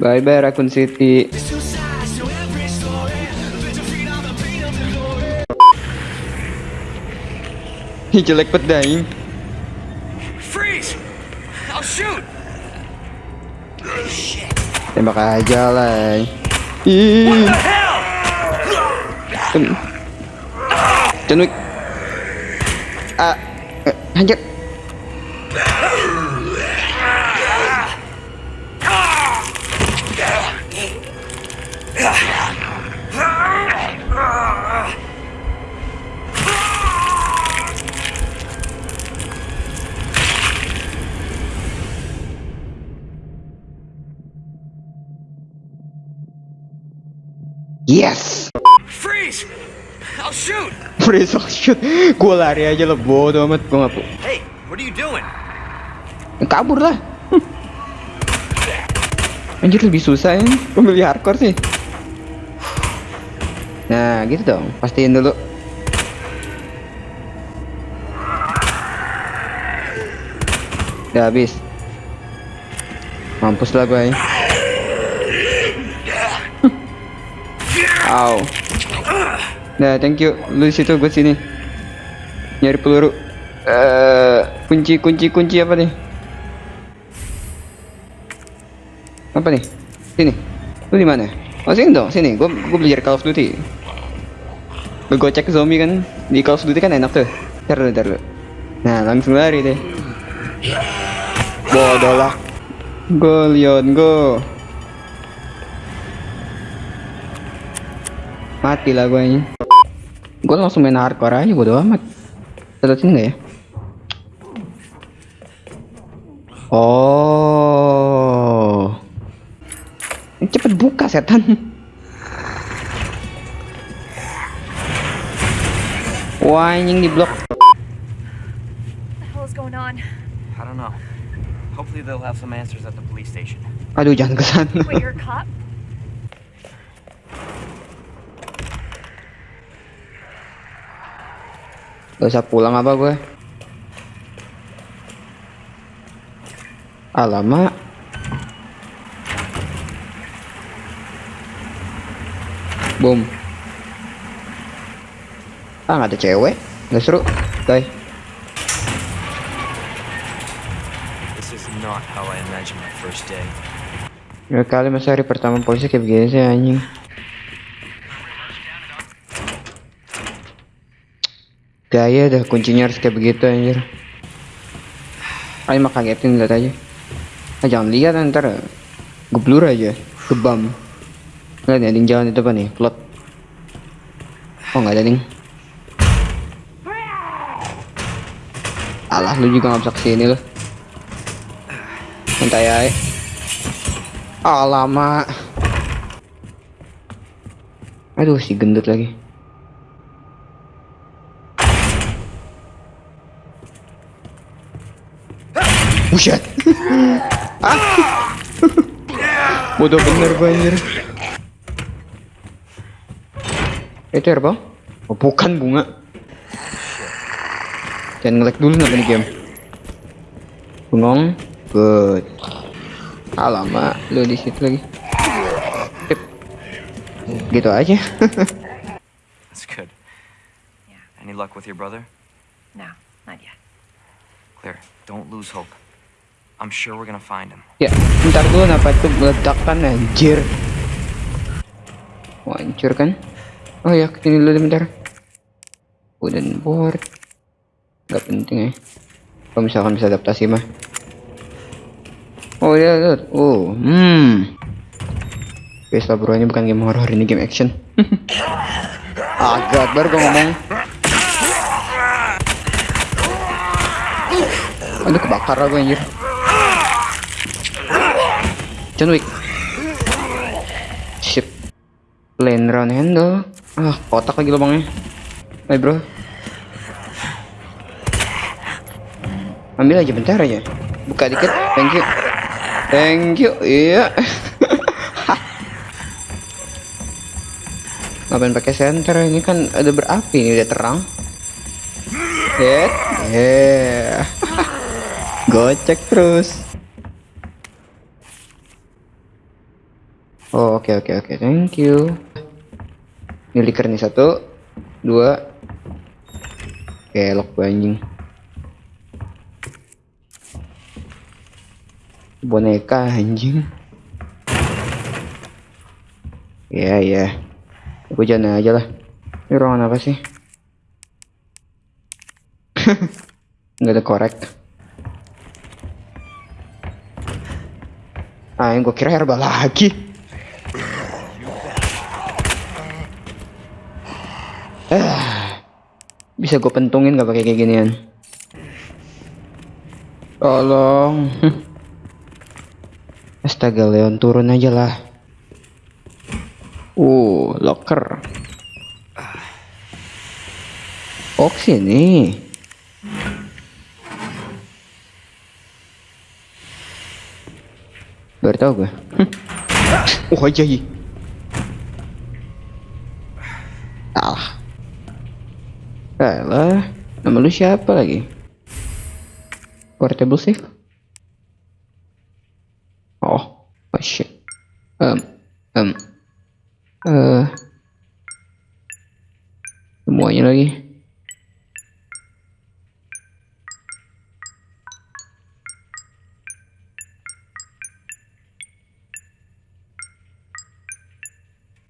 Bye bye Raccoon City. Ih jelek banget daing. Freeze! I'll shoot! Tembak aja lah. Ih. John Wick. Ah, eh, anjir. Yes. Freeze! I'll shoot! Freeze oh shoot. Gua lari aja lah bodo amat gua ngapu. Hey, what are you doing? Kabur lah. Anjir lebih susah ya. Pemilih hardcore sih. Nah, gitu dong. Pastiin dulu. Udah habis. Mampus lah gue. Aw. Nah, thank you. Lu situ gue sini. Nyari peluru. Eh, kunci kunci kunci apa nih? Apa nih? Sini. Lu di mana? Oh, sini dong, sini. Gue gue belajar Call of Duty. Gue cek zombie kan di Call of Duty kan enak tuh. Ntar dulu. Nah, langsung lari deh. Bodoh lah. Go, Leon, go. Mati lah gue ini. Gue langsung main hardcore aja bodo amat. Terusin nggak ya? Oh. Cepet buka setan. At the police station. Aduh, jangan ke sana. Wait, you're a cop? Gak usah pulang apa gue. Alamak. Boom. Ah, nggak ada cewek. Nggak seru. Guys. This is not how I imagined my first day. Ya kali masa hari pertama polisi kayak begini sih anjing. Gaya dah kuncinya harus kayak begitu anjir. Ayo mah kagetin lihat aja. Ah, jangan lihat ntar geblur aja, gebam. Lihat ya ding jalan itu apa nih? Plot. Oh nggak ada ding. Alah lu juga nggak bisa ke sini loh. Santai aja. Ah lama. Aduh si gendut lagi. Buset. ah. Bodoh bener gue anjir. Itu ya bang? Oh, bukan bunga. Jangan ngelek dulu nggak nih game. Bengong. Good. Alamak, lu di situ lagi. Sip. Gitu aja. That's good. Yeah. Any luck with your brother? No, not yet. Clear. Don't lose hope. I'm sure we're gonna find him. ya, bentar dulu kenapa itu meledakan anjir. Wah, hancur kan? Oh ya, ke sini dulu bentar. Wooden board. Gak penting ya. Kalau misalkan bisa adaptasi mah. Oh ya, lihat. Oh, hmm. Lah bro, ini bukan game horror, ini game action. Agak baru gue ngomong. Aduh kebakar lah gue anjir. John Wick. Sip. Lane round handle. Ah, kotak lagi lubangnya. Hai bro. Ambil aja bentar aja. Buka dikit. Thank you. Thank you. Iya. Ngapain pakai senter? Ini kan ada berapi ini udah terang. Hit. Yeah. Gocek terus. Oh, oke oke oke. Thank you. Ini liker nih satu, dua. Kelok gua anjing. Boneka anjing. Ya ya. Aku jalan aja lah. Ini ruangan apa sih? Nggak ada korek. Ah, yang gue kira herbal lagi. Ah, bisa gue pentungin gak pakai kayak ginian? Tolong. Astaga Leon turun aja lah. Uh, locker. Oh sini. Baru tau gue. Oh aja hi. Salah. Salah. Nama lu siapa lagi? Portable safe? Oh, oh shit. Um, um, eh, semuanya lagi.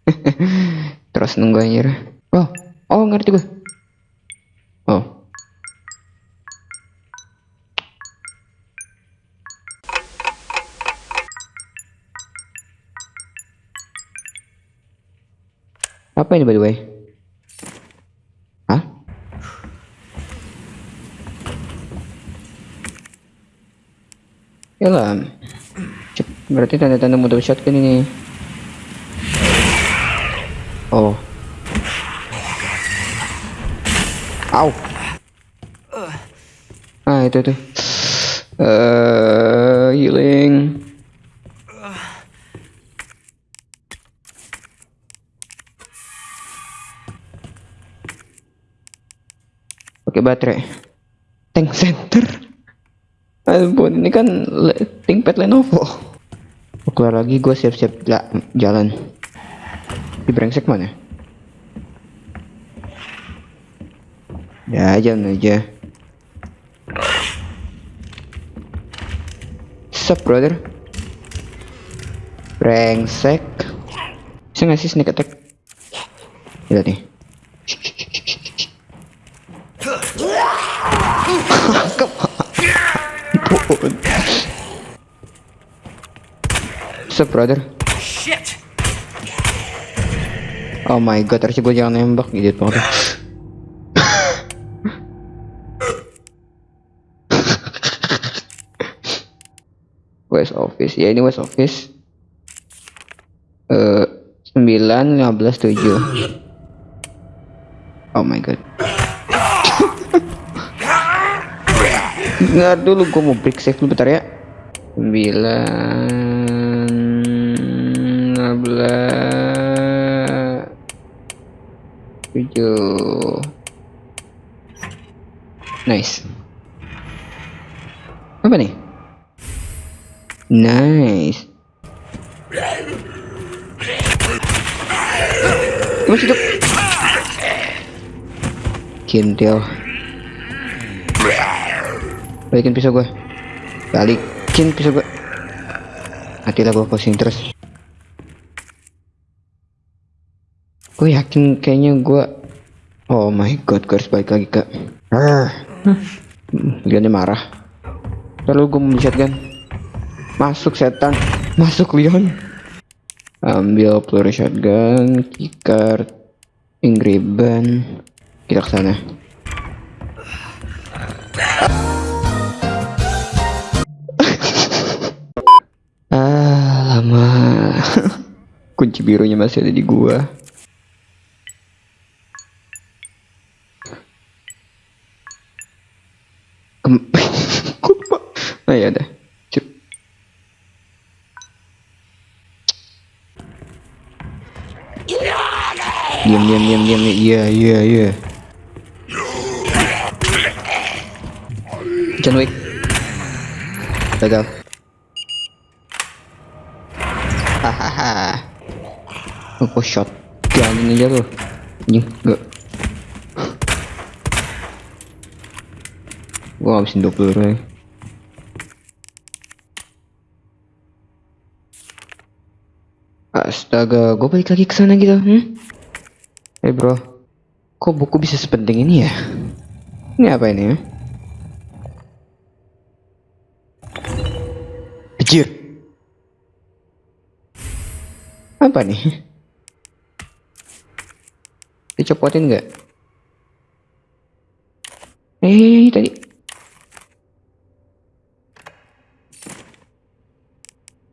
Terus nunggu anjir. Oh, oh ngerti gue. Apa ini by the way? Hah? Yalah. Berarti tanda-tanda mode shotgun ini. Oh. Au. Ah, itu tuh. Eh, Pakai baterai. Tank center. Ampun, ini kan le- ThinkPad Lenovo. Keluar lagi gue siap-siap ja- jalan. Di brengsek mana? Ya jalan aja. Sup brother? Brengsek. Bisa nggak sih sneak attack? Lihat nih. Sup brother? Shit! Oh my god, harusnya gue jangan nembak gitu banget. West Office, ya ini West Office. Eh, sembilan lima belas tujuh. Oh my god. Nggak dulu, gue mau break save dulu bentar ya. Sembilan lima belas tujuh. Nice. Apa nih? Nice. Masih hidup. Kintil. Balikin pisau gue. Balikin pisau gue. Matilah gue pusing terus. Gue yakin kayaknya gue Oh my god, gue harus balik lagi ke Leonnya marah Lalu gue mau shotgun Masuk setan Masuk Leon Ambil peluru shotgun Keycard Ingriban Kita ke sana. Kunci birunya masih ada di gua? Oh ya. Cuk. Diam diam diam diam. Iya iya iya. John Wick. Gagal. Apa shot? Jangan aja lu. Anjing, enggak. Gua habisin 20 peluru ya. Astaga, gue balik lagi ke sana gitu. Hmm? Eh bro, kok buku bisa sepenting ini ya? Ini apa ini ya? Apa nih? Dicopotin nggak? Eh, tadi.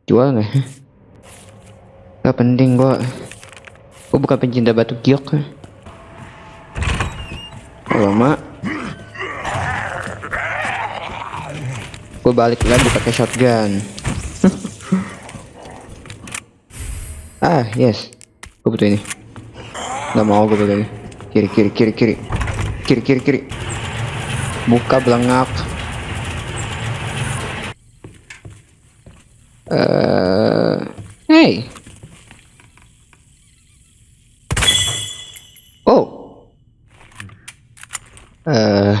Jual nggak? Gak penting gua. Gua bukan pencinta batu giok. Kalau mak. Gua balik lagi pakai shotgun. ah, yes. Gua butuh ini. Gak mau gue butuh ini. Kiri, kiri, kiri, kiri. Kiri, kiri, kiri. Buka belengak. Eh, hey. Oh. Eh.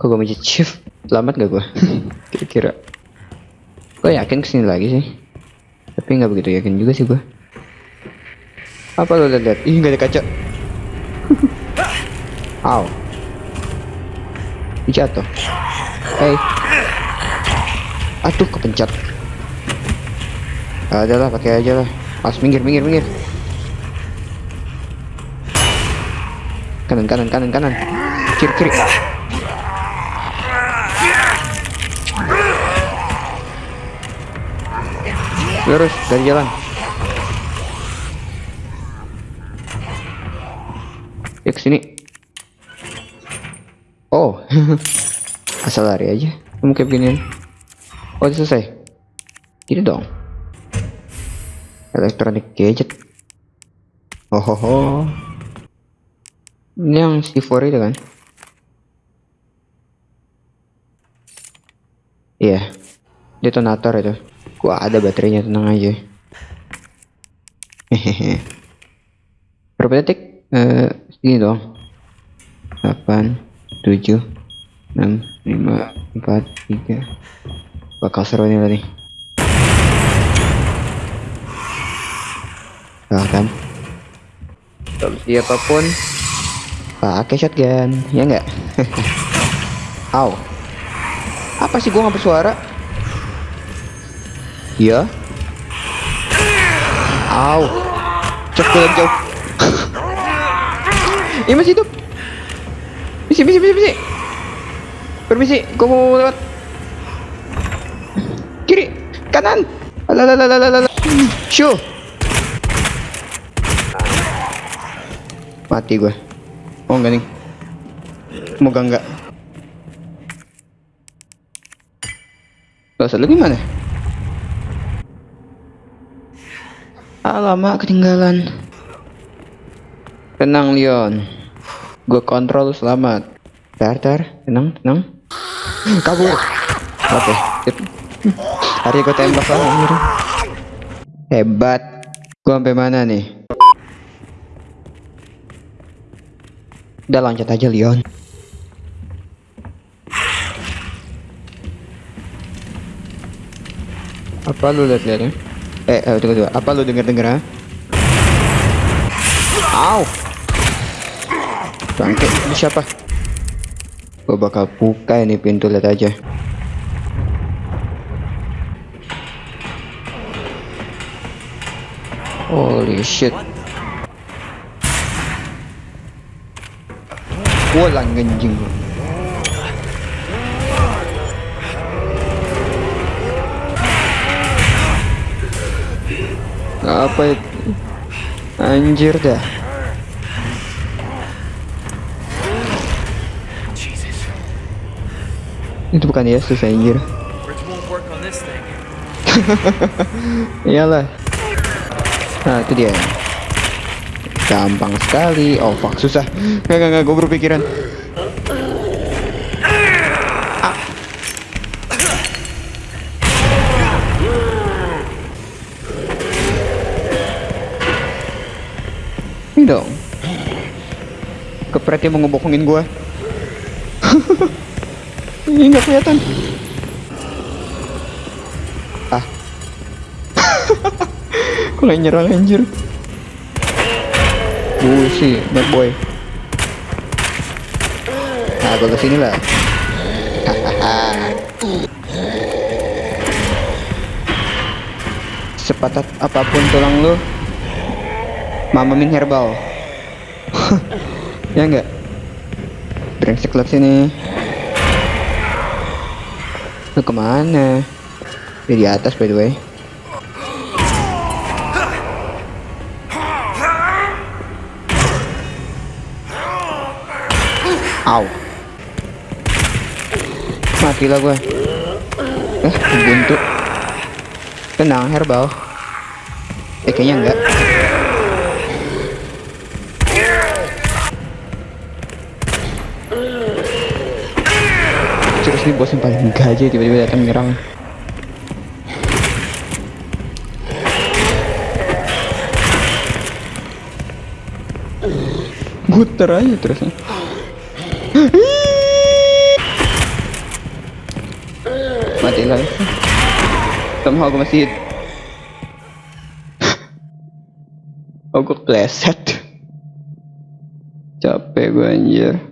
kok gue menjadi chief? Selamat gak gue? Kira-kira. Gue yakin ke sini lagi sih. Tapi nggak begitu yakin juga sih gue. Apa lo lihat? Ih nggak ada kaca. Aw. Jatuh. Hey. Aduh kepencet. Ada lah pakai aja lah. Pas minggir minggir minggir. Kanan kanan kanan kanan. Kiri kiri. Lurus dari jalan. Ya ke sini. Oh, asal lari aja. Kamu kayak beginian. Oh, selesai. Ini dong. Electronic gadget. Oh, ho. Ini yang C4 itu kan? Iya. Detonator itu. Gua ada baterainya tenang aja. Hehehe. Berapa detik? Eh, segini dong. 8 7 6 5 4 3 bakal seru ini tadi bahkan solusi apa pun pakai shotgun ya enggak? Aw apa sih gua nggak bersuara iya. Aw cek dalam jauh. Ini masih hidup. Misi misi misi misi permisi gua mau lewat. Kiri kanan. Alalalalalalala show mati gue oh enggak nih. Semoga enggak. Bahasa lu gimana? Alamak ketinggalan. Tenang Leon. Gue kontrol selamat. Tar tar. Tenang tenang Kabur Oke sip. Hari gue tembak lah anjir. Hebat Gue sampai mana nih Udah loncat aja Leon Apa lu liat-liatnya? Eh, eh, tunggu, tunggu. Apa lu denger-denger, ha? Au! Bangke, ini siapa? Gue bakal buka ini pintu, lihat aja. Holy shit. Walang ganjing. Apa itu? Anjir dah. Itu bukan Yesus anjir. Iyalah. Nah, itu dia. Gampang sekali. Oh, fuck, susah. gak gak gue berpikiran. Ah. Ini dong. Kepretnya mau ngebohongin gue. Ini nggak kelihatan. Ah. Kok nggak nyerang anjir? Busi, bad boy. Nah, gua ke sini lah. Sepatat apa pun tulang lu, mamamin herbal. ya enggak? Brengsek liat sini. Lu ke mana? Dia di atas by the way. Au. Matilah gue. Eh, buntu. Tenang, herbal. Eh, kayaknya enggak. Terus nih bos yang paling gaje tiba-tiba datang nyerang. Muter aja terusnya. Mati lah. Somehow gue masih Oh gue kleset Capek gue anjir